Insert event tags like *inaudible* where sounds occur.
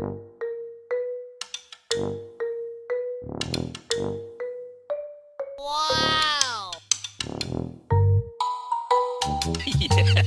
Wow! *laughs* yeah.